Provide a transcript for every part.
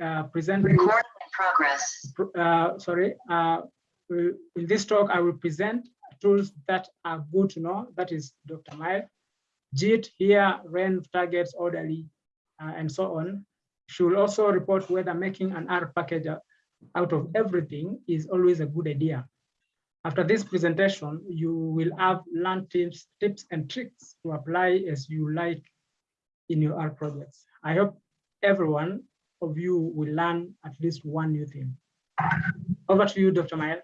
uh, present. Recording in progress. Uh, sorry, uh, in this talk, I will present tools that are good to know. That is Dr. Mile. Git here, renv targets orderly, uh, and so on. She will also report whether making an R package out of everything is always a good idea. After this presentation, you will have learned tips, tips and tricks to apply as you like in your R projects. I hope everyone of you will learn at least one new thing. Over to you, Dr. Maëlle.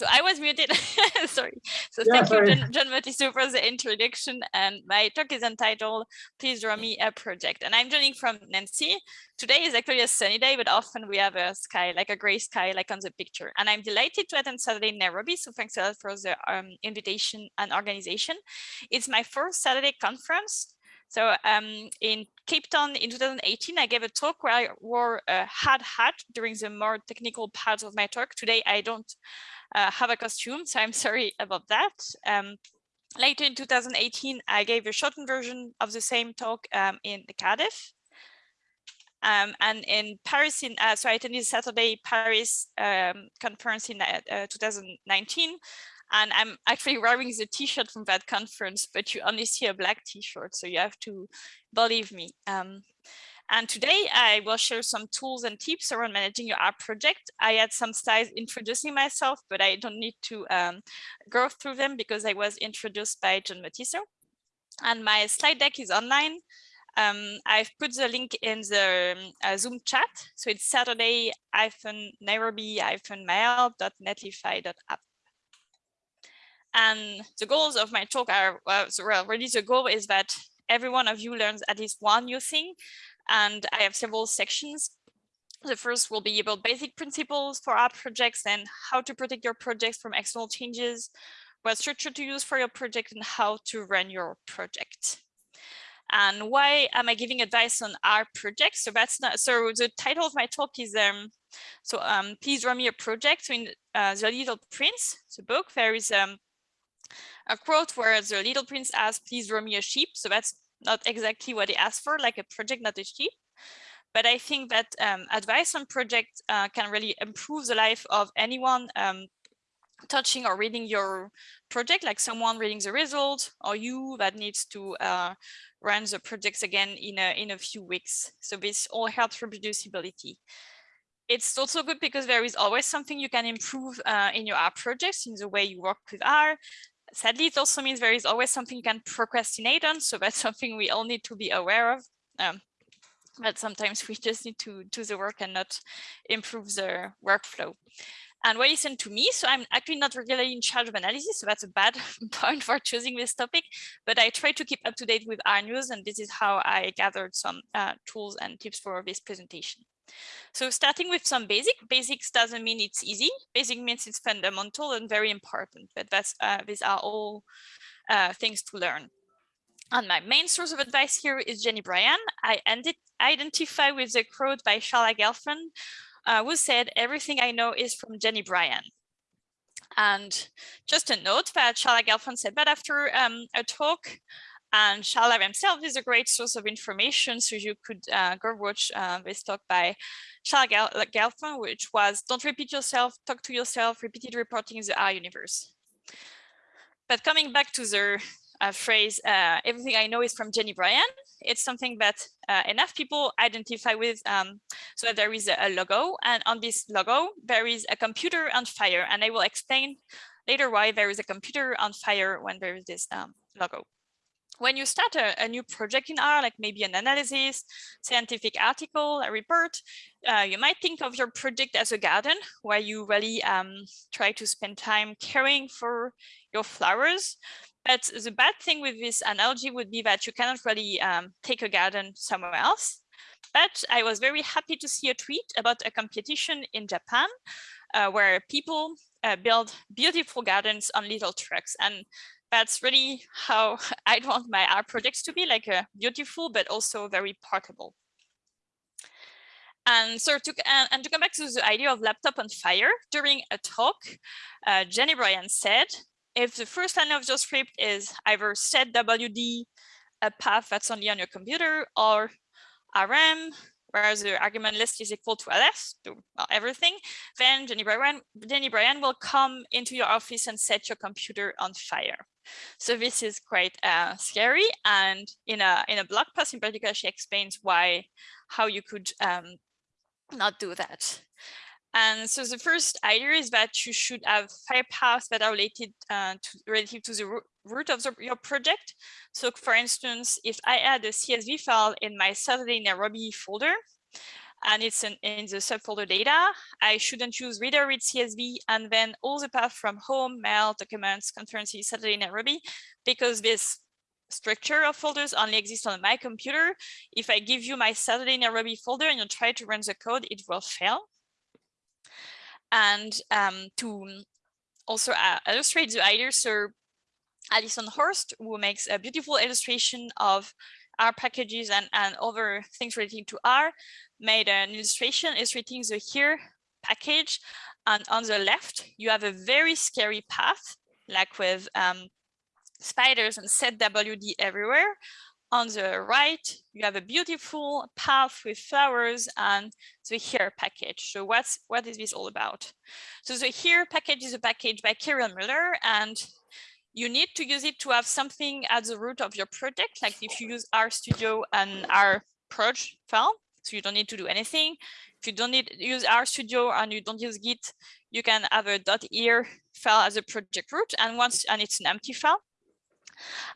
So I was muted. sorry. So Yeah, thank sorry. you, John, John for the introduction. And my talk is entitled Please Draw Me a Project. And I'm joining from Nancy. Today is actually a sunny day, but often we have a sky, like a gray sky, like on the picture. And I'm delighted to attend Saturday in Nairobi. So thanks a lot for the um, invitation and organization. It's my first Saturday conference. So um, in Cape Town in 2018, I gave a talk where I wore a hard hat during the more technical parts of my talk. Today, I don't uh, have a costume, so I'm sorry about that. Um, later in 2018, I gave a shortened version of the same talk um, in Cardiff. Um, and in Paris, in uh, so I attended Saturday Paris um, conference in uh, uh 2019, and I'm actually wearing the t-shirt from that conference, but you only see a black t-shirt, so you have to believe me. Um, and today I will share some tools and tips around managing your art project. I had some slides introducing myself, but I don't need to um, go through them because I was introduced by John Matiso. And my slide deck is online. Um, I've put the link in the um, uh, Zoom chat. So it's Saturday-Nairobi-mail.netlify.app. And the goals of my talk are, well, really the goal is that every one of you learns at least one new thing and I have several sections. The first will be about basic principles for app projects and how to protect your projects from external changes, what structure to use for your project and how to run your project. And why am I giving advice on our project? So that's not, so the title of my talk is, um, so um, please run me a project. So in uh, The Little Prince, the book, there is um, a quote where the Little Prince asks, please draw me a sheep. So that's not exactly what he asked for, like a project, not a sheep. But I think that um, advice on project uh, can really improve the life of anyone um, touching or reading your project, like someone reading the result or you that needs to uh, run the projects again in a, in a few weeks. So this all helps reproducibility. It's also good because there is always something you can improve uh, in your R projects in the way you work with R, sadly, it also means there is always something you can procrastinate on. So that's something we all need to be aware of. Um, but sometimes we just need to do the work and not improve the workflow. And what listen to me, so I'm actually not regularly in charge of analysis, so that's a bad point for choosing this topic, but I try to keep up to date with R news, and this is how I gathered some uh, tools and tips for this presentation. So starting with some basic, basics doesn't mean it's easy. Basic means it's fundamental and very important, but that's uh, these are all uh, things to learn. And my main source of advice here is Jenny Bryan. I ended, identify with the quote by Sharla Gelfand, uh, who said, everything I know is from Jenny Bryan. And just a note that Sharla Gelfand said that after um, a talk and Sharla himself is a great source of information, so you could uh, go watch uh, this talk by Sharla Gelfand, which was Don't Repeat Yourself, Talk to Yourself, Repeated Reporting in the R Universe. But coming back to the uh, phrase, uh, everything I know is from Jenny Bryan, it's something that uh, enough people identify with. Um, so there is a, a logo, and on this logo, there is a computer on fire, and I will explain later why there is a computer on fire when there is this um, logo when you start a, a, new project in R, like maybe an analysis, scientific article, a report, uh, you might think of your project as a garden where you really um, try to spend time caring for your flowers. But the bad thing with this analogy would be that you cannot really um, take a garden somewhere else. But I was very happy to see a tweet about a competition in Japan uh, where people uh, build beautiful gardens on little trucks. And that's really how I'd want my art projects to be like a uh, beautiful, but also very portable. And so to, and, to come back to the idea of laptop on fire, during a talk, uh, Jenny Bryan said, if the first line of your script is either set WD, a path that's only on your computer, or RM, where the argument list is equal to ls, to everything, then Jenny Bryan, Jenny Bryan will come into your office and set your computer on fire. So this is quite uh, scary. And in a in a blog post in particular, she explains why, how you could um, not do that. And so the first idea is that you should have fire paths that are related uh, to relative to the root of the, your project. So for instance, if I add a CSV file in my Saturday Nairobi folder, and it's in, in the subfolder data, I shouldn't use reader read CSV and then all the path from home, mail, documents, conferences, Saturday Nairobi, because this structure of folders only exists on my computer. If I give you my Saturday Nairobi folder and you try to run the code, it will fail. And um, to also uh, illustrate the idea, so Alison Horst, who makes a beautiful illustration of R packages and, and other things relating to R, made an illustration illustrating the here package. And on the left, you have a very scary path, like with um, spiders and setwd everywhere. On the right, you have a beautiful path with flowers and the here package. So what's what is this all about? So the here package is a package by Kirill Muller, and you need to use it to have something at the root of your project. Like if you use RStudio and R proj file, so you don't need to do anything. If you don't need use RStudio and you don't use Git, you can have a .here file as a project root, and once and it's an empty file.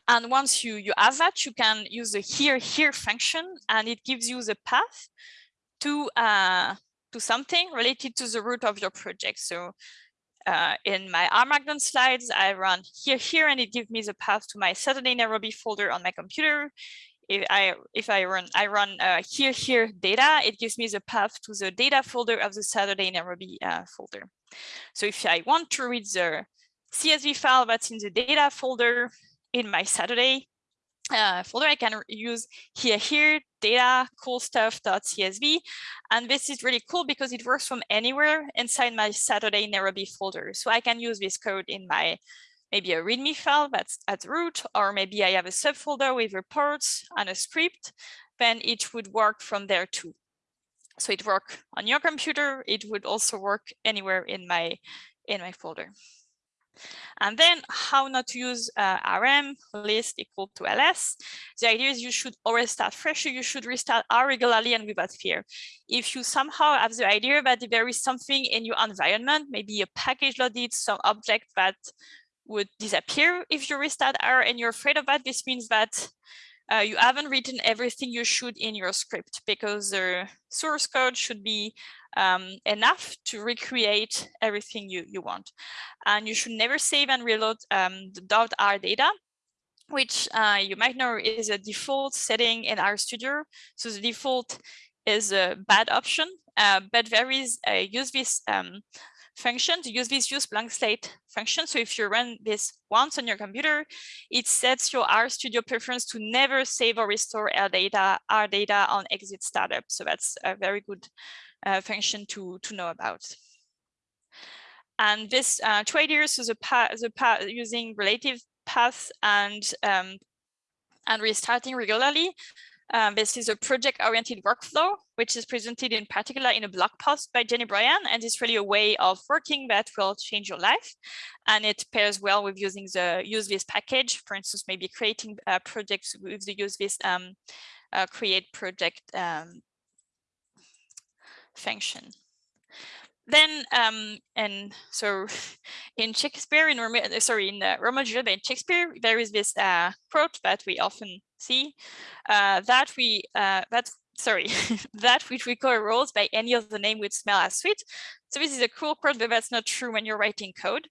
And once you you have that, you can use the here here function, and it gives you the path to uh, to something related to the root of your project. So uh, in my R Markdown slides, I run here, here, and it gives me the path to my Saturday Nairobi folder on my computer. If I if I run I run uh, here here data, it gives me the path to the data folder of the Saturday Nairobi uh, folder. So if I want to read the CSV file that's in the data folder in my Saturday uh, folder, I can use here, here, data, cool stuff.csv. And this is really cool because it works from anywhere inside my Saturday Nairobi folder. So I can use this code in my maybe a README file that's at root, or maybe I have a subfolder with reports and a script, then it would work from there too. So it work on your computer, it would also work anywhere in my in my folder. And then how not to use uh, RM list equal to ls. The idea is you should always start fresh. You should restart R regularly and without fear. If you somehow have the idea that there is something in your environment, maybe a package loaded, some object that would disappear if you restart R and you're afraid of that, this means that uh, you haven't written everything you should in your script because the source code should be um, enough to recreate everything you, you want. And you should never save and reload um, the .r data, which uh, you might know is a default setting in RStudio. So the default is a bad option, uh, but there is a use this um, function to use this use blank slate function. So if you run this once on your computer, it sets your RStudio preference to never save or restore our data, our data on exit startup. So that's a very good uh, function to, to know about. And this uh, two ideas is a path, the path using relative paths and um, and restarting regularly. Um, this is a project-oriented workflow, which is presented in particular in a blog post by Jenny Bryan, and it's really a way of working that will change your life. And it pairs well with using the use this package, for instance, maybe creating uh, projects with the use this um, uh, create project um, function. Then, um, and so in Shakespeare, in uh, sorry, in uh, Romeo Juliet, in Shakespeare, there is this uh, quote that we often see uh, that we uh, that sorry that which we call rose by any other name would smell as sweet. So this is a cool quote, but that's not true when you're writing code.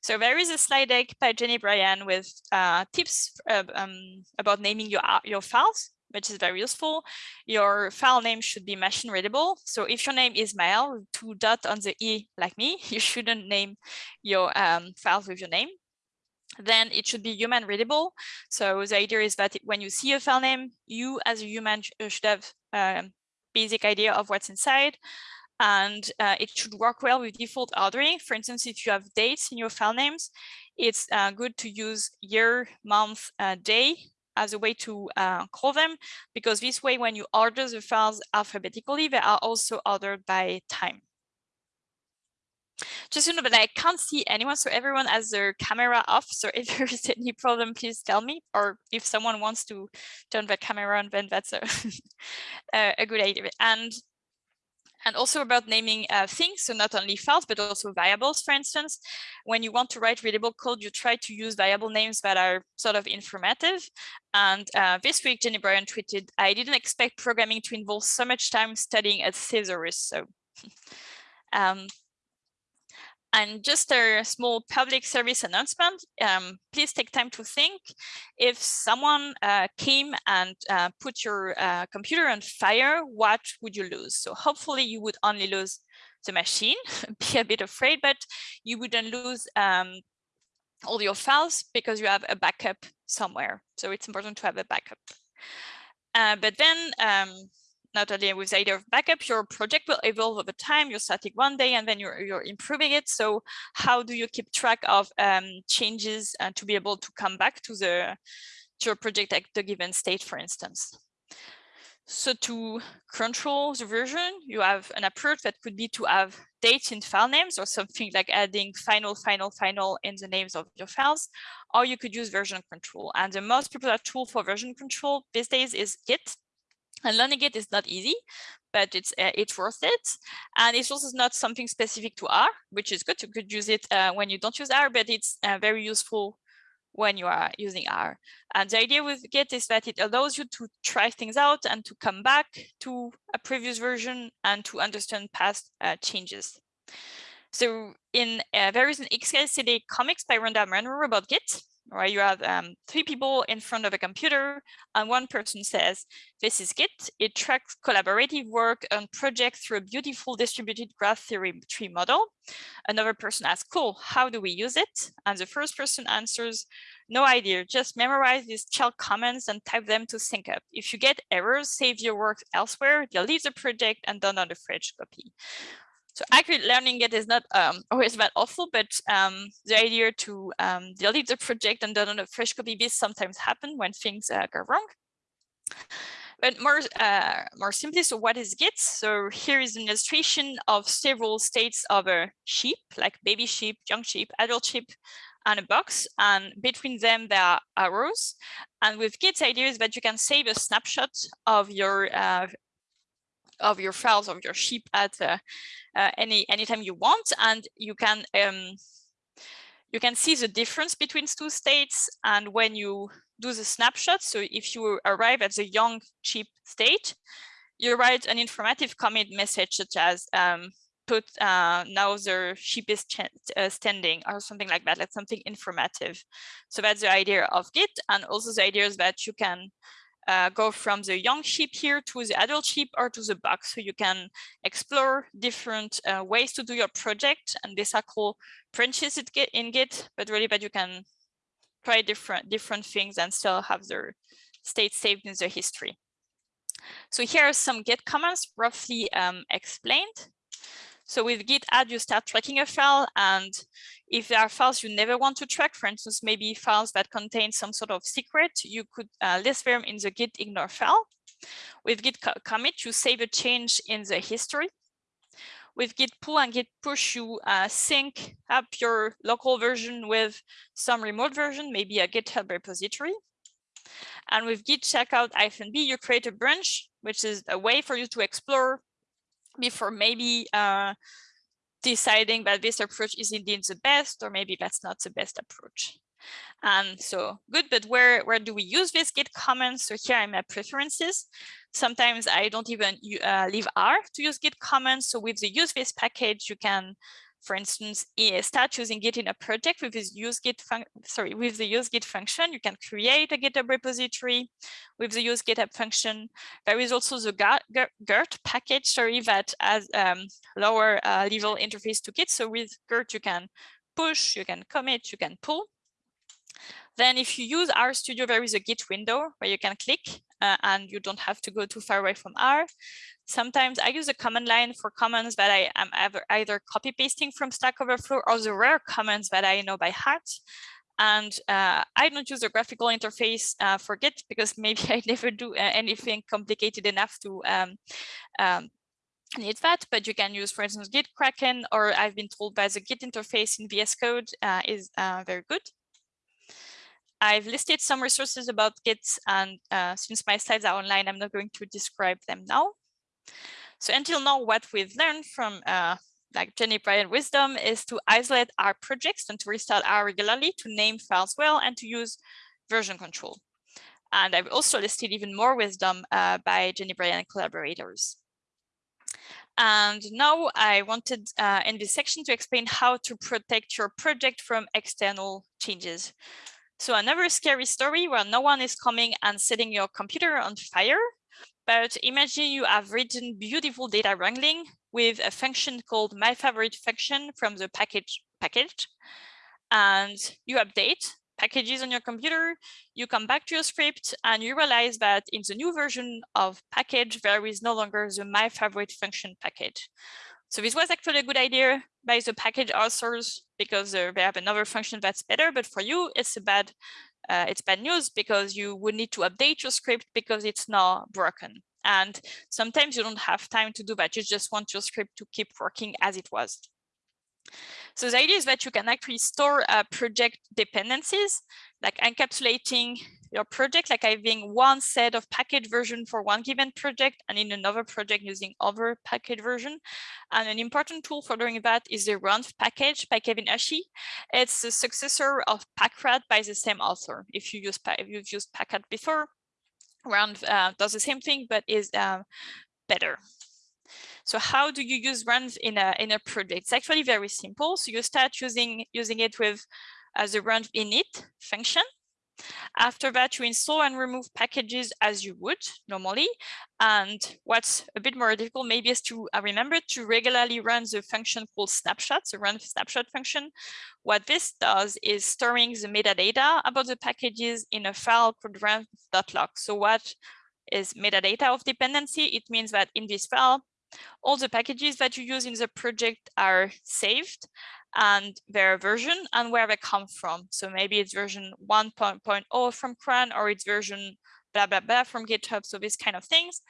So there is a slide deck by Jenny Bryan with uh, tips uh, um, about naming your your files which is very useful. Your file name should be machine readable. So if your name is Maëlle, two dot on the E like me, you shouldn't name your um, files with your name. Then it should be human readable. So the idea is that when you see a file name, you as a human should have um, basic idea of what's inside. And uh, it should work well with default ordering. For instance, if you have dates in your file names, it's uh, good to use year, month, uh, day as a way to uh, call them, because this way, when you order the files alphabetically, they are also ordered by time. Just to know that I can't see anyone, so everyone has their camera off. So if there is any problem, please tell me. Or if someone wants to turn the camera on, then that's a, a good idea. And and also about naming uh, things, so not only files, but also variables, for instance. When you want to write readable code, you try to use variable names that are sort of informative. And uh, this week, Jenny Bryan tweeted, I didn't expect programming to involve so much time studying a thesaurus. So um, and just a small public service announcement, um, please take time to think. If someone uh, came and uh, put your uh, computer on fire, what would you lose? So hopefully you would only lose the machine, be a bit afraid, but you wouldn't lose um, all your files because you have a backup somewhere. So it's important to have a backup. Uh, but then um, not only with of backup, your project will evolve over time. You're starting one day and then you're, you're improving it. So how do you keep track of um, changes and to be able to come back to the to your project at the given state, for instance? So to control the version, you have an approach that could be to have dates in file names or something like adding final, final, final in the names of your files, or you could use version control. And the most popular tool for version control these days is Git. And learning it is not easy, but it's uh, it's worth it. And it's also not something specific to R, which is good. You could use it uh, when you don't use R, but it's uh, very useful when you are using R. And the idea with Git is that it allows you to try things out and to come back to a previous version and to understand past uh, changes. So in uh, there is an XKCD comics by Randall Munroe about Git, right? You have um, three people in front of a computer and one person says, this is Git. It tracks collaborative work on projects through a beautiful distributed graph theory tree model. Another person asks, cool, how do we use it? And the first person answers, no idea, just memorize these shell commands and type them to sync up. If you get errors, save your work elsewhere, delete the project and don't download a fresh copy. So accurate learning it is not um, always that awful, but um, the idea to um, delete the project and download a fresh copy, this sometimes happen when things uh, go wrong. But more, uh, more simply, so what is Git? So here is an illustration of several states of a sheep, like baby sheep, young sheep, adult sheep, and a box. And between them, there are arrows. And with Git, the idea is that you can save a snapshot of your uh, of your files of your sheep at uh, uh, any anytime you want, and you can um, you can see the difference between two states. And when you do the snapshot, so if you arrive at the young sheep state, you write an informative commit message such as um, put uh, now the sheep is uh, standing or something like that, like something informative. So that's the idea of Git. And also the idea is that you can uh, go from the young sheep here to the adult sheep or to the box. So you can explore different uh, ways to do your project and these are called branches in Git, but really that you can try different, different things and still have their state saved in the history. So here are some Git commands roughly um, explained. So with git add, you start tracking a file. And if there are files you never want to track, for instance, maybe files that contain some sort of secret, you could uh, list them in the git ignore file. With git commit, you save a change in the history. With git pull and git push, you uh, sync up your local version with some remote version, maybe a GitHub repository. And with git checkout -b, you create a branch, which is a way for you to explore before maybe uh, deciding that this approach is indeed the best, or maybe that's not the best approach. And so good, but where, where do we use this git comments? So here I'm at preferences. Sometimes I don't even uh, leave R to use git comments. So with the use this package, you can for instance, start using Git in a project with this use Git sorry, with the use Git function, you can create a GitHub repository with the use GitHub function. There is also the Gert package, sorry, that has um, lower uh, level interface to Git. So with Gert, you can push, you can commit, you can pull. Then if you use RStudio, there is a Git window where you can click uh, and you don't have to go too far away from R. Sometimes I use a command line for commands that I am either copy pasting from Stack Overflow or the rare commands that I know by heart. And uh, I don't use a graphical interface uh, for Git because maybe I never do uh, anything complicated enough to um, um, need that, but you can use, for instance, Git Kraken, or I've been told by the Git interface in VS Code uh, is uh, very good. I've listed some resources about Git, and uh, since my slides are online, I'm not going to describe them now. So until now, what we've learned from uh, like Jenny Bryan wisdom is to isolate our projects and to restart R regularly, to name files well, and to use version control. And I've also listed even more wisdom uh, by Jenny Bryan collaborators. And now I wanted uh, in this section to explain how to protect your project from external changes. So another scary story where no one is coming and setting your computer on fire. But imagine you have written beautiful data wrangling with a function called my favorite function from the package package. And you update packages on your computer, you come back to your script and you realize that in the new version of package, there is no longer the my favorite function package. So this was actually a good idea by the package authors because uh, they have another function that's better, but for you, it's a bad, uh, it's bad news because you would need to update your script because it's now broken. And sometimes you don't have time to do that. You just want your script to keep working as it was. So the idea is that you can actually store uh, project dependencies, like encapsulating your project, like having one set of package version for one given project and in another project using other package version. And an important tool for doing that is the renv package by Kevin Ushey. It's the successor of Packrat by the same author. If you use if you've used Packrat before, renv uh, does the same thing but is uh, better. So how do you use renv in a in a project? It's actually very simple. So you start using using it with as a renv init function. After that, you install and remove packages as you would normally. And what's a bit more difficult maybe is to remember to regularly run the function called snapshot, the run snapshot function. What this does is storing the metadata about the packages in a file called renv.lock. So what is metadata of dependency? It means that in this file, all the packages that you use in the project are saved and their version and where they come from. So maybe it's version 1.0 from CRAN or it's version blah, blah, blah from GitHub. So these kind of things.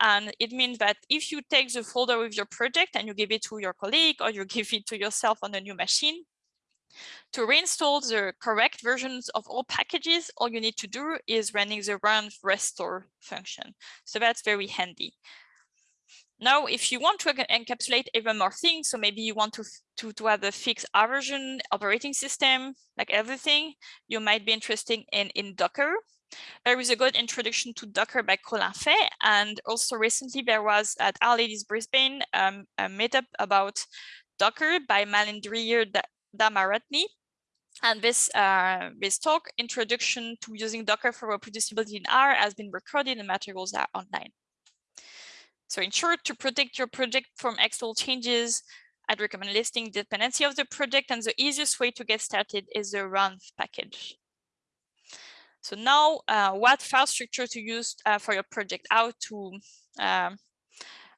And it means that if you take the folder with your project and you give it to your colleague or you give it to yourself on a new machine, to reinstall the correct versions of all packages, all you need to do is running the run restore function. So that's very handy. Now, if you want to encapsulate even more things, so maybe you want to, to, to have a fixed version operating system, like everything, you might be interested in, in Docker. There is a good introduction to Docker by Colin Fay. And also recently there was at R-Ladies Brisbane um, a meetup about Docker by Malindriya Dhammaratne. And this, uh, this talk, Introduction to Using Docker for Reproducibility in R, has been recorded and materials are online. So in short, to protect your project from external changes, I'd recommend listing dependency of the project and the easiest way to get started is the run package. So now uh, what file structure to use uh, for your project, how to um,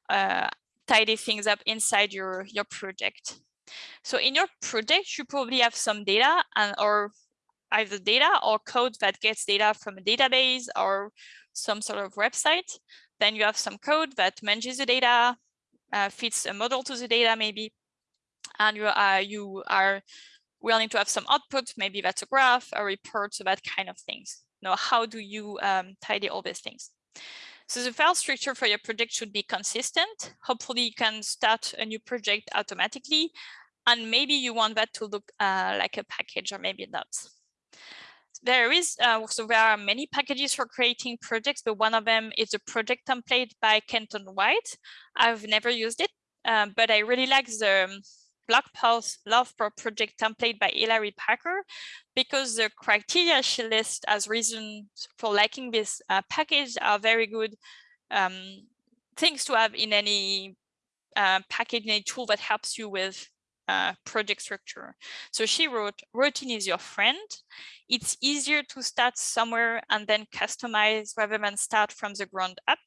uh, tidy things up inside your, your project. So in your project, you probably have some data and or either data or code that gets data from a database or some sort of website. Then you have some code that manages the data, uh, fits a model to the data maybe, and you are, you are willing to have some output, maybe that's a graph, a report, so that kind of things. Now, how do you um, tidy all these things? So the file structure for your project should be consistent. Hopefully you can start a new project automatically, and maybe you want that to look uh, like a package or maybe not there is uh, so there are many packages for creating projects, but one of them is a project template by Kenton White. I've never used it, um, but I really like the um, blog post love for project template by Hilary Parker because the criteria she lists as reasons for liking this uh, package are very good um, things to have in any uh, package, any tool that helps you with uh, project structure. So she wrote, routine is your friend. It's easier to start somewhere and then customize rather than start from the ground up.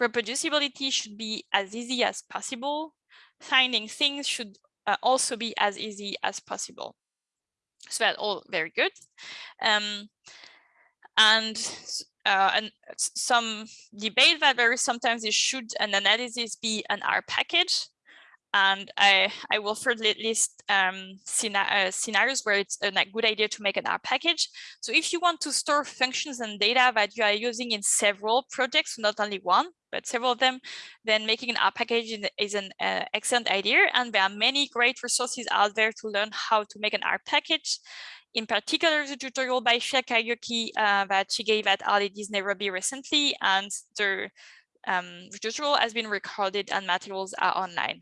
Reproducibility should be as easy as possible. Finding things should uh, also be as easy as possible. So that's all very good. Um, and uh, and some debate that there is sometimes is should an analysis be an R package? And I, I will further list um, uh, scenarios where it's a good idea to make an R package. So if you want to store functions and data that you are using in several projects, not only one, but several of them, then making an R package is an uh, excellent idea. And there are many great resources out there to learn how to make an R package in particular the tutorial by Shel Kariuki uh, that she gave at R-Ladies Nairobi recently, and the, um, the tutorial has been recorded and materials are online.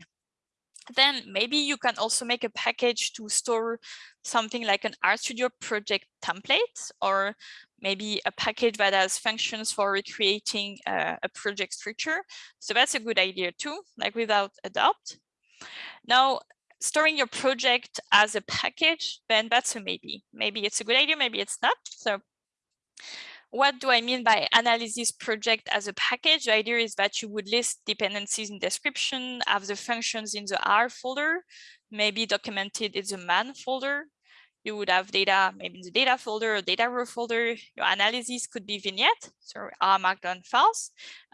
Then maybe you can also make a package to store something like an RStudio project template, or maybe a package that has functions for recreating uh, a project structure. So that's a good idea too, like without a doubt. Now, storing your project as a package, then that's a maybe. Maybe it's a good idea, maybe it's not. So what do I mean by analysis project as a package? The idea is that you would list dependencies in description, have the functions in the R folder, maybe documented in the man folder. You would have data maybe in the data folder or data row folder. Your analysis could be vignette, so R markdown files,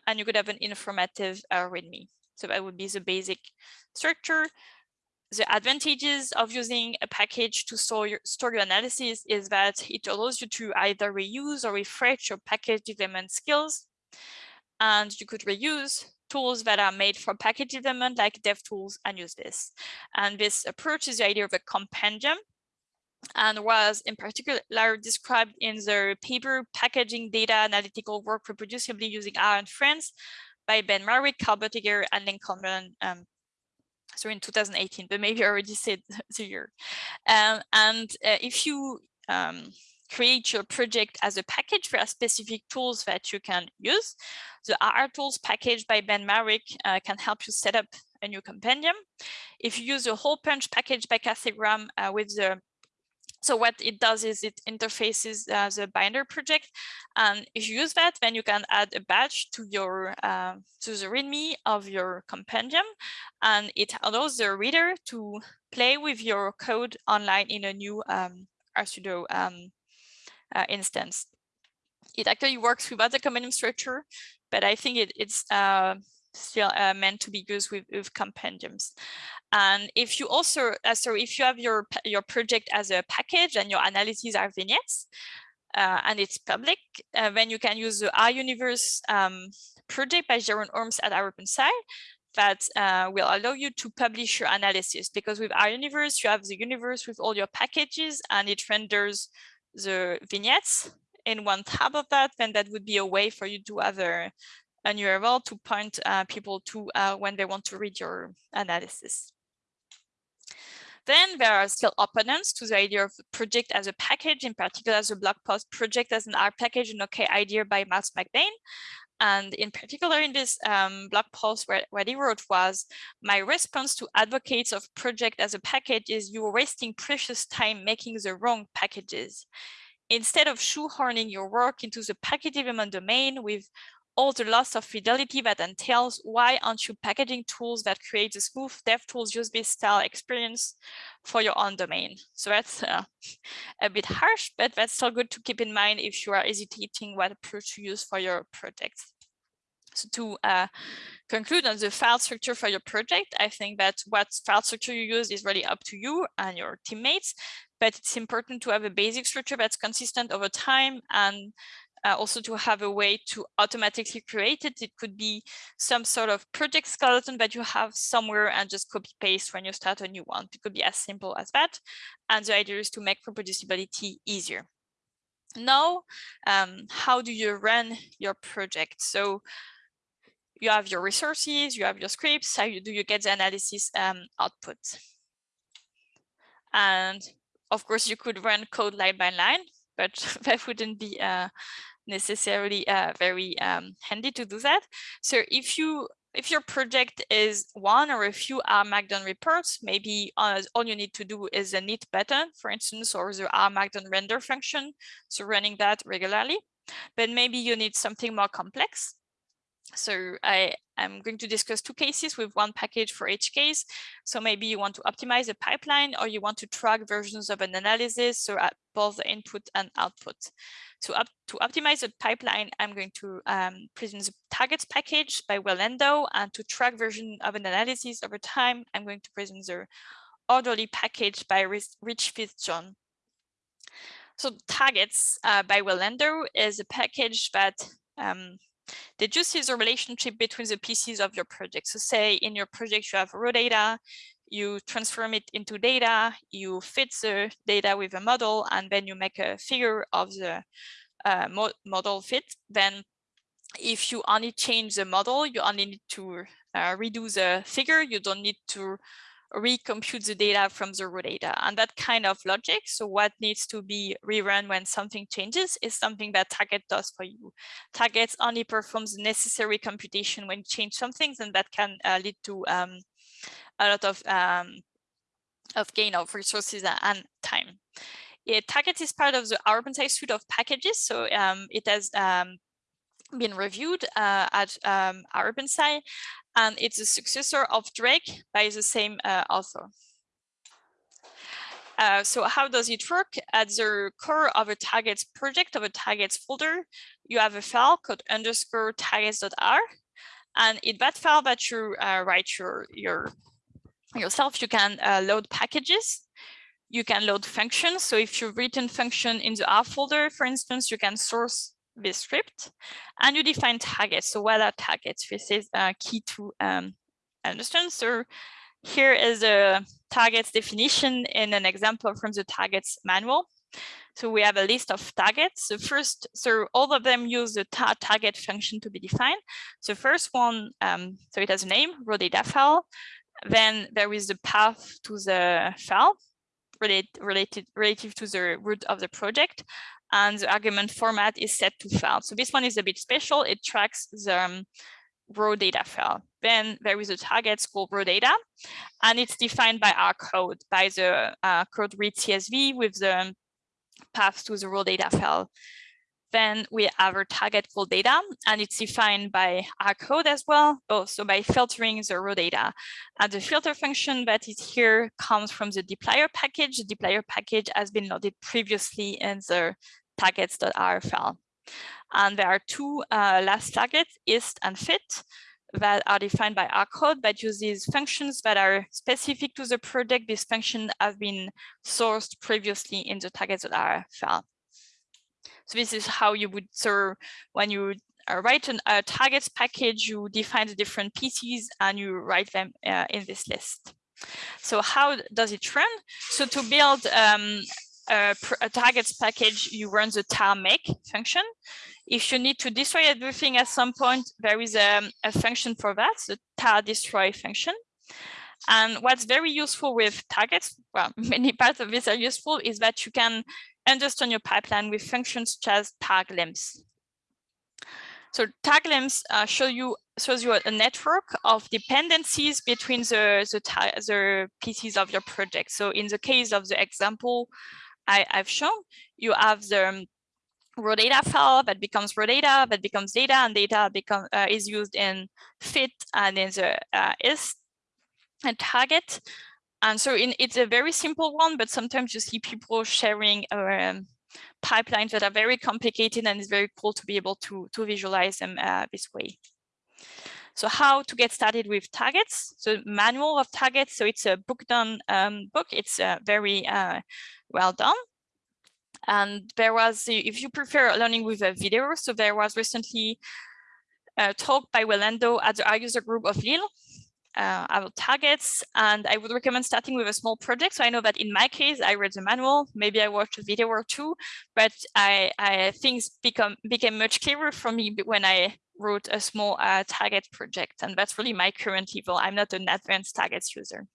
and you could have an informative uh, README. So that would be the basic structure the advantages of using a package to store your, store your analysis is that it allows you to either reuse or refresh your package development skills. And you could reuse tools that are made for package development like DevTools and use this. And this approach is the idea of a compendium and was in particular described in the paper Packaging Data Analytical Work Reproducibly Using R and Friends by Ben Marwick, Carl Boettiger, and Lincoln um, so in 2018, but maybe I already said the year. Um, and uh, if you um, create your project as a package, there are specific tools that you can use. The R tools package by Ben Marwick uh, can help you set up a new compendium. If you use a holepunch package by Karthik Ram uh, with the so what it does is it interfaces the binder project. And if you use that, then you can add a badge to your uh, to the README of your compendium. And it allows the reader to play with your code online in a new um, RStudio um, uh, instance. It actually works without the compendium structure, but I think it, it's uh, still uh, meant to be used with, with compendiums. And if you also, uh, so if you have your, your project as a package and your analyses are vignettes, uh, and it's public, uh, then you can use the RUniverse um, project by Jeroen Ooms at rOpenSci that uh, will allow you to publish your analysis because with RUniverse, you have the universe with all your packages and it renders the vignettes in one tab of that, then that would be a way for you to have a, an URL to point uh, people to uh, when they want to read your analysis. Then there are still opponents to the idea of project as a package, in particular as a blog post project as an R package, an okay idea by Matt McBain. And in particular in this um, blog post where, what he wrote was, my response to advocates of project as a package is you're wasting precious time making the wrong packages. Instead of shoehorning your work into the package development domain with all the loss of fidelity that entails, why aren't you packaging tools that create a smooth DevTools use-based style experience for your own domain? So that's uh, a bit harsh, but that's still good to keep in mind if you are hesitating what approach to use for your project. So to uh, conclude on the file structure for your project, I think that what file structure you use is really up to you and your teammates, but it's important to have a basic structure that's consistent over time and uh, also to have a way to automatically create it. It could be some sort of project skeleton that you have somewhere and just copy paste when you start a new one. It could be as simple as that. And the idea is to make reproducibility easier. Now, um, how do you run your project? So you have your resources, you have your scripts, how do you get the analysis um, output? And of course, you could run code line by line, but that wouldn't be uh, necessarily uh, very um, handy to do that. So if you if your project is one or a few R Markdown reports, maybe uh, all you need to do is a knit button, for instance, or the R Markdown render function, so running that regularly. But maybe you need something more complex. So I am going to discuss two cases with one package for each case. So maybe you want to optimize a pipeline or you want to track versions of an analysis, so at both the input and output. So up to optimize the pipeline, I'm going to um, present the targets package by Will Landau, and to track version of an analysis over time, I'm going to present the orderly package by Rich Fitzjohn. So targets uh, by Will Landau is a package that um, deduces the relationship between the pieces of your project. So say in your project you have raw data, you transform it into data, you fit the data with a model, and then you make a figure of the uh, mo model fit. Then if you only change the model, you only need to uh, redo the figure. You don't need to recompute the data from the raw data and that kind of logic. So what needs to be rerun when something changes is something that Target does for you. Targets only performs necessary computation when you change some things and that can uh, lead to um, a lot of um, of gain of resources and time. Target is part of the OpenSci suite of packages, so um, it has um, been reviewed uh, at um, and it's a successor of Drake by the same uh, author. Uh, so how does it work? At the core of a targets project, of a targets folder, you have a file called underscore targets.r. And in that file that you uh, write your, your yourself, you can uh, load packages. You can load functions. So if you've written function in the R folder, for instance, you can source this script and you define targets. So what are targets? This is uh, key to um, understand. So here is a targets definition in an example from the targets manual. So we have a list of targets. So first, so all of them use the ta target function to be defined. So first one, um, so it has a name, raw data file. Then there is the path to the file related, related relative to the root of the project and the argument format is set to file. So this one is a bit special. It tracks the um, raw data file. Then there is a target called raw data, and it's defined by our code, by the uh, code read CSV with the path to the raw data file. Then we have our target called data, and it's defined by our code as well, both so by filtering the raw data. And the filter function that is here comes from the dplyr package. The dplyr package has been loaded previously in the targets.r file. And there are two uh, last targets, ist and fit, that are defined by our code that uses functions that are specific to the project. These functions have been sourced previously in the targets.r file. So this is how you would serve when you uh, write an, a targets package, you define the different pieces and you write them uh, in this list. So how does it run? So to build um, a, targets package, you run the tar make function. If you need to destroy everything at some point, there is a, a function for that, the tar destroy function. And what's very useful with targets, well, many parts of this are useful, is that you can understand your pipeline with functions such as tar glimpse. So tar glimpse uh, show you shows you a network of dependencies between the, the, the pieces of your project. So in the case of the example I, have shown, you have the um, raw data file that becomes raw data, that becomes data, and data become uh, is used in fit and in the uh, ist and target. And so in, it's a very simple one, but sometimes you see people sharing um, pipelines that are very complicated and it's very cool to be able to, to visualize them uh, this way. So how to get started with targets? So manual of targets. So it's a book done um, book. It's uh, very uh, well done. And there was, if you prefer learning with a video, so there was recently a talk by Will Landau at the user group of Lille uh, our targets. And I would recommend starting with a small project. So I know that in my case, I read the manual, maybe I watched a video or two, but I, I things become became much clearer for me when I wrote a small uh, target project. And that's really my current level. I'm not an advanced targets user.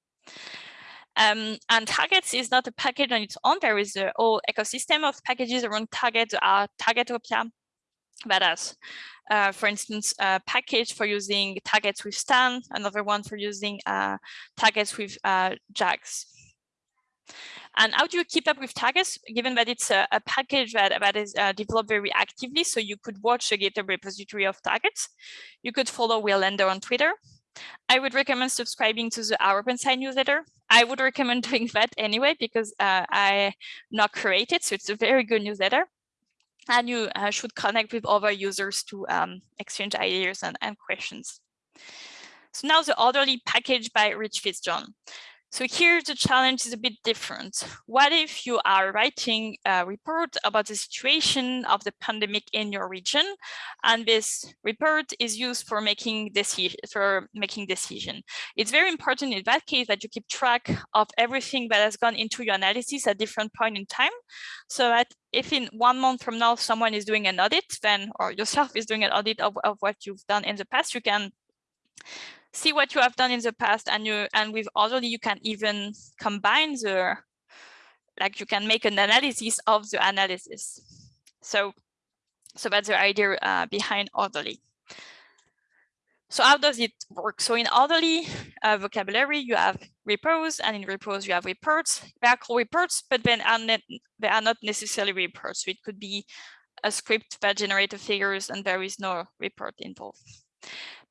Um, and targets is not a package on its own. There is a whole ecosystem of packages around targets, uh, Targetopia, that has, uh, for instance, a package for using targets with Stan, another one for using uh, targets with uh, JAGS. And how do you keep up with targets, given that it's a, a package that, that is uh, developed very actively, so you could watch the GitHub repository of targets. You could follow Will Landau on Twitter. I would recommend subscribing to the rOpenSci newsletter. I would recommend doing that anyway, because uh, I not created, so it's a very good newsletter. And you uh, should connect with other users to um, exchange ideas and, and questions. So now the orderly package by Rich Fitzjohn. So here the challenge is a bit different. What if you are writing a report about the situation of the pandemic in your region, and this report is used for making decision for making decision? It's very important in that case that you keep track of everything that has gone into your analysis at different point in time, so that if in one month from now someone is doing an audit, then or yourself is doing an audit of, of what you've done in the past, you can see what you have done in the past and you and with orderly you can even combine the like you can make an analysis of the analysis. So so that's the idea uh, behind orderly so how does it work? So in orderly uh, vocabulary you have repos and in repos you have reports. They are called reports but then are they are not necessarily reports. So it could be a script that generates figures and there is no report involved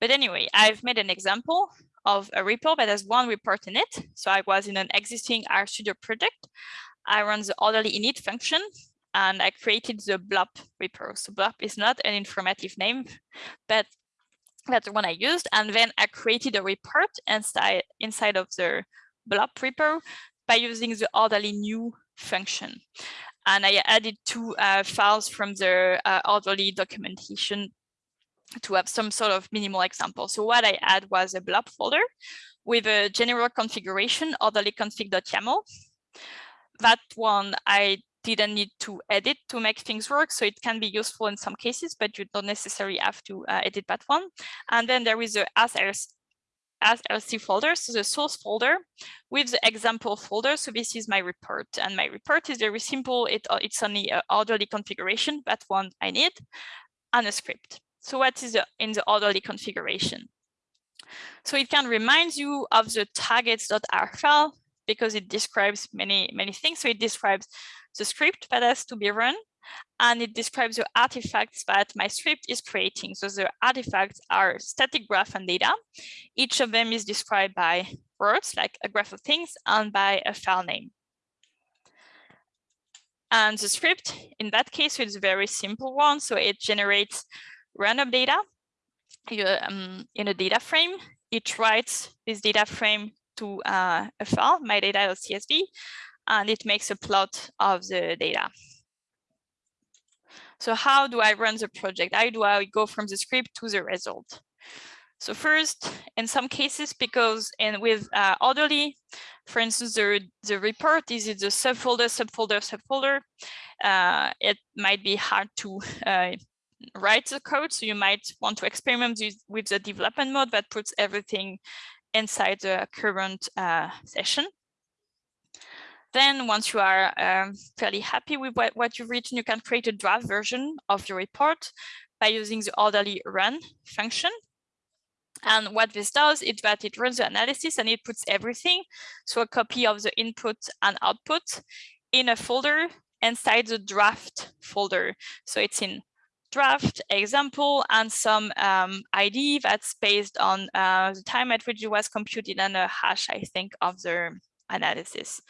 but anyway, I've made an example of a report that has one report in it. So I was in an existing RStudio project. I run the orderly init function and I created the blob report. So blob is not an informative name, but that's the one I used. And then I created a report inside, inside of the blob repo by using the orderly new function. And I added two uh, files from the uh, orderly documentation to have some sort of minimal example. So what I had was a blob folder with a general configuration, orderly config.yaml. That one I didn't need to edit to make things work. So it can be useful in some cases, but you don't necessarily have to uh, edit that one. And then there is a as src folder, so the source folder with the example folder. So this is my report and my report is very simple. It, uh, it's only an orderly configuration, that one I need, and a script. So what is in the orderly configuration? So it can remind you of the targets.r file because it describes many, many things. So it describes the script that has to be run and it describes the artifacts that my script is creating. So the artifacts are static graph and data. Each of them is described by words like a graph of things and by a file name. And the script in that case is a very simple one. So it generates random data you, um, in a data frame. It writes this data frame to uh, a file, my data.csv, and it makes a plot of the data. So how do I run the project? How do I go from the script to the result? So first, in some cases, because and with uh, orderly, for instance, the, the report is in the subfolder, subfolder, subfolder, uh, it might be hard to uh, write the code. So you might want to experiment with the development mode that puts everything inside the current uh, session. Then once you are um, fairly happy with what, what you've written, you can create a draft version of your report by using the orderly run function. And what this does is that it runs the analysis and it puts everything, so a copy of the input and output in a folder inside the draft folder. So it's in draft example and some um, ID that's based on uh, the time at which it was computed and a hash, I think, of the analysis.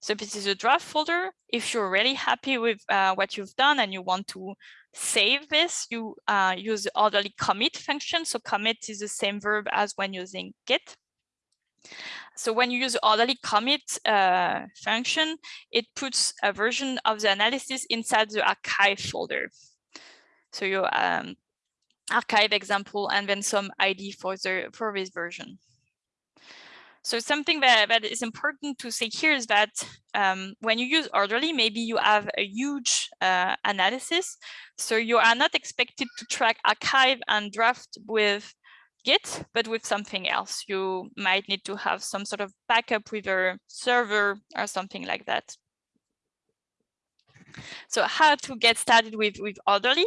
So this is a draft folder. If you're really happy with uh, what you've done and you want to save this, you uh, use the orderly commit function. So commit is the same verb as when using git. So when you use the orderly commit uh, function, it puts a version of the analysis inside the archive folder. So your um, archive example and then some ID for the for this version. So something that, that is important to say here is that um, when you use orderly, maybe you have a huge uh, analysis. So you are not expected to track archive and draft with Git, but with something else. You might need to have some sort of backup with a server or something like that. So how to get started with, with Orderly.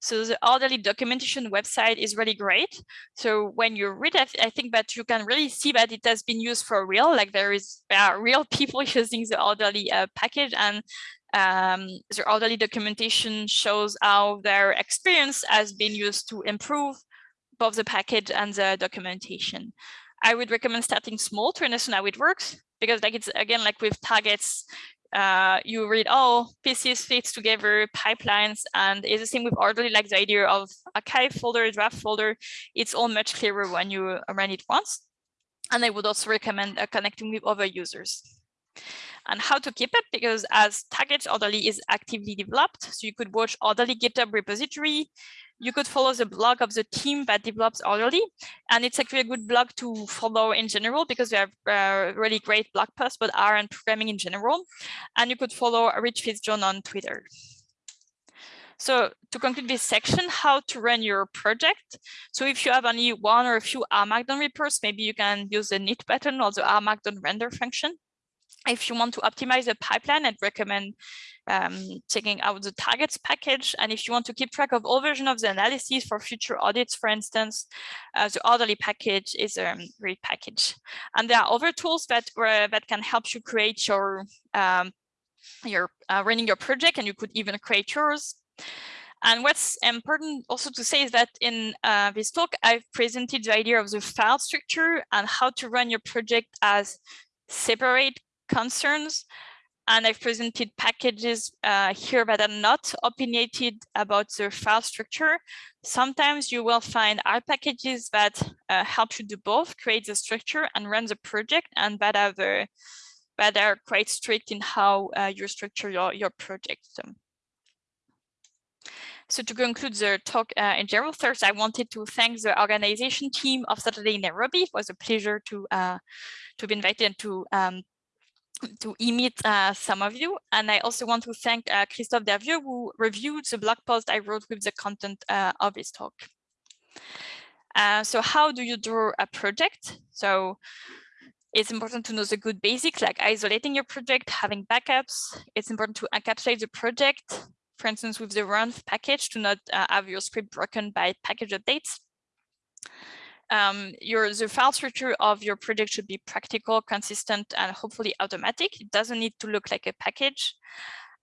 So the Orderly documentation website is really great. So when you read it, I think that you can really see that it has been used for real, like there is there are real people using the Orderly uh, package and um, the Orderly documentation shows how their experience has been used to improve both the package and the documentation. I would recommend starting small to understand how it works because like it's again like with targets uh, you read, oh, PCs fits together, pipelines, and it's the same with orderly, like the idea of archive folder, draft folder, it's all much clearer when you run it once. And I would also recommend uh, connecting with other users. And how to keep it, because as target orderly is actively developed, so you could watch orderly GitHub repository, you could follow the blog of the team that develops Orderly. And it's actually a good blog to follow in general because we have uh, really great blog posts about R and programming in general. And you could follow Rich FitzJohn on Twitter. So to conclude this section, how to run your project. So if you have only one or a few R Markdown reports, maybe you can use the knit button or the R Markdown render function. If you want to optimize the pipeline, I'd recommend um, checking out the targets package. And if you want to keep track of all versions of the analysis for future audits, for instance, uh, the orderly package is a um, great package. And there are other tools that, uh, that can help you create your, um, your uh, running your project, and you could even create yours. And what's important also to say is that in uh, this talk, I've presented the idea of the file structure and how to run your project as separate concerns and I've presented packages uh, here that are not opinionated about the file structure. Sometimes you will find R packages that uh, help you do both, create the structure and run the project, and that are, the, that are quite strict in how uh, you structure your, your project. So to conclude the talk uh, in general, first, I wanted to thank the organization team of Saturday Nairobi. It was a pleasure to uh, to be invited and to um, to meet uh, some of you. And I also want to thank uh, Christophe Dervieux who reviewed the blog post I wrote with the content uh, of his talk. Uh, so how do you draw a project? So it's important to know the good basics like isolating your project, having backups. It's important to encapsulate the project, for instance, with the renv package to not uh, have your script broken by package updates um, your the file structure of your project should be practical, consistent, and hopefully automatic. It doesn't need to look like a package.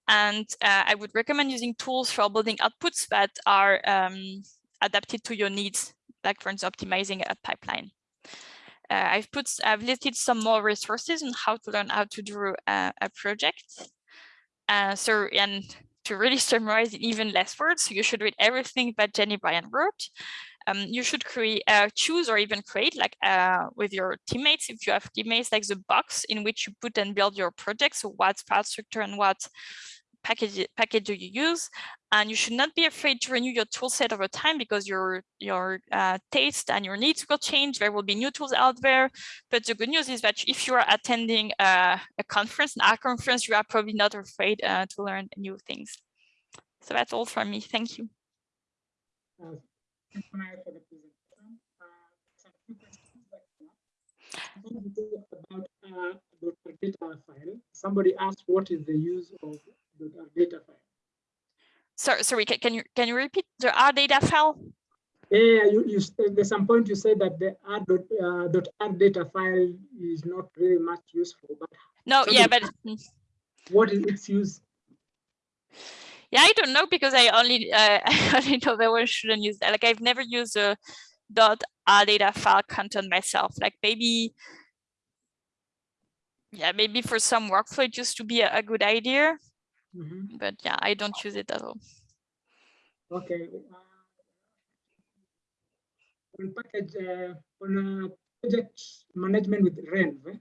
And uh, I would recommend using tools for building outputs that are um, adapted to your needs, like for instance, optimizing a pipeline. Uh, I've put, I've listed some more resources on how to learn how to do a, a project. Uh, so, and to really summarize in even less words, you should read everything that Jenny Bryan wrote um, you should create, uh, choose or even create like uh, with your teammates, if you have teammates, like the box in which you put and build your project. So what file structure and what package package do you use? And you should not be afraid to renew your tool set over time because your your uh, taste and your needs will change. There will be new tools out there. But the good news is that if you are attending a, a conference, an R conference, you are probably not afraid uh, to learn new things. So that's all from me. Thank you. Uh, for the presentation. Uh, some few questions about uh, data file. Somebody asked what is the use of the data file. Sorry, sorry, can you can you repeat the R data file? Yeah, you, you there's some point you said that the R dot, uh, dot R data file is not really much useful, but no, yeah, but what is its use? Yeah i don't know because i only uh, i only know that one shouldn't use that like i've never used a dot r data file content myself like maybe yeah maybe for some workflow it used to be a, a good idea mm -hmm. but yeah i don't use it at all okay uh, on package uh, on a project management with renv?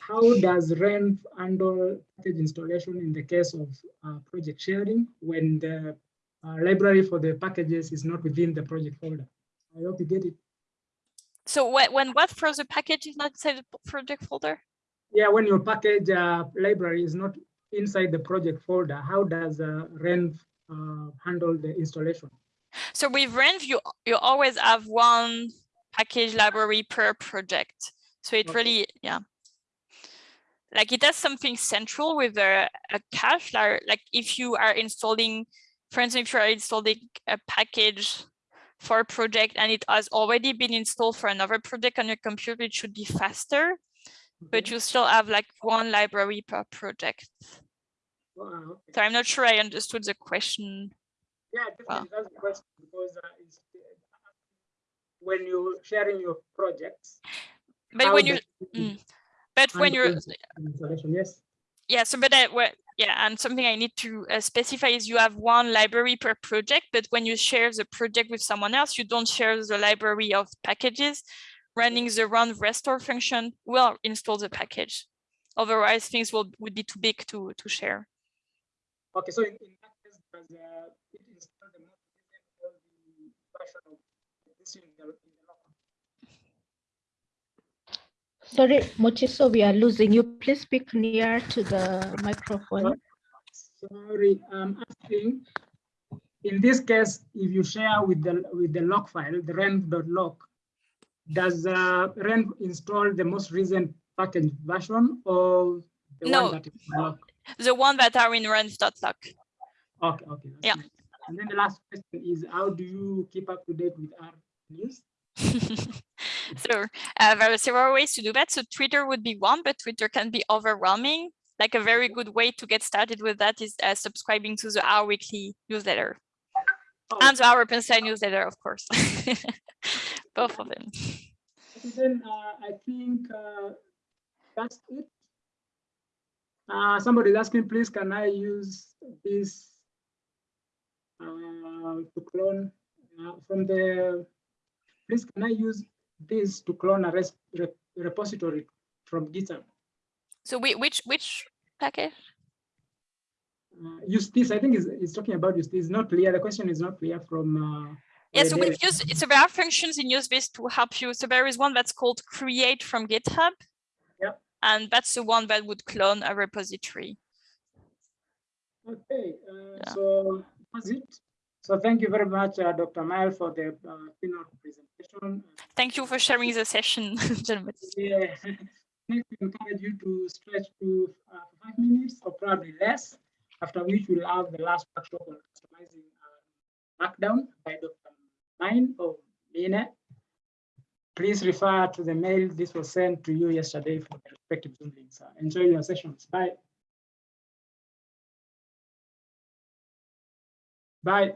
How does renv handle package installation in the case of uh, project sharing when the uh, library for the packages is not within the project folder? I hope you get it. So when, when what for the package is not inside the project folder? Yeah, when your package uh, library is not inside the project folder, how does uh, renv uh, handle the installation? So with renv, you, you always have one package library per project. So it okay. really, yeah. Like it has something central with a, a cache, like, like if you are installing, for instance, if you are installing a package for a project and it has already been installed for another project on your computer, it should be faster, but you still have like one library per project. Wow. So I'm not sure I understood the question. Yeah, definitely, that's the question, because uh, uh, when you're sharing your projects. But when you, mm, but when you're? Yes, yeah, so but I, well, yeah, and something I need to uh, specify is you have one library per project, but when you share the project with someone else, you don't share the library of packages. Running the renv restore function will install the package. Otherwise, things will would be too big to to share. okay, so in, in that case, does uh, it install the most recent or the version of this in the, in the local? Sorry, Mochiso, we are losing you. Please speak near to the microphone. Sorry, I'm asking, in this case, if you share with the, with the log file, the renv.lock, does uh, renv install the most recent package version or the No. one that is log? The one that are in renv.lock. Okay, okay. Yeah. nice. And then the last question is, how do you keep up to date with R news? so uh, there are several ways to do that. So Twitter would be one, but Twitter can be overwhelming. Like a very good way to get started with that is uh, subscribing to the R Weekly newsletter Oh, and the rOpenSci newsletter, of course. Both of them. Then uh, I think uh, that's it. Uh, somebody is asking, please, can I use this uh, to clone uh, from the, please, can I use this to clone a res- rep- repository from GitHub? So we, which which package? Uh, usethis, I think is is talking about usethis, not clear. The question is not clear from. Uh, Yeah, so we've used, so there are functions in usethis to help you. So there is one that's called create from GitHub. Yeah. And that's the one that would clone a repository. Okay, uh, Yeah. so that's it. So thank you very much, uh, Dr. Maëlle, for the uh, keynote presentation. Thank you for sharing the session, gentlemen. Yeah, next we encourage you to stretch to uh, five minutes or probably less, after which we'll have the last workshop on customizing uh, Markdown by Dr. Mine or Mine. Please refer to the mail this was sent to you yesterday for the respective Zoom links. Uh, Enjoy your sessions. Bye. Bye.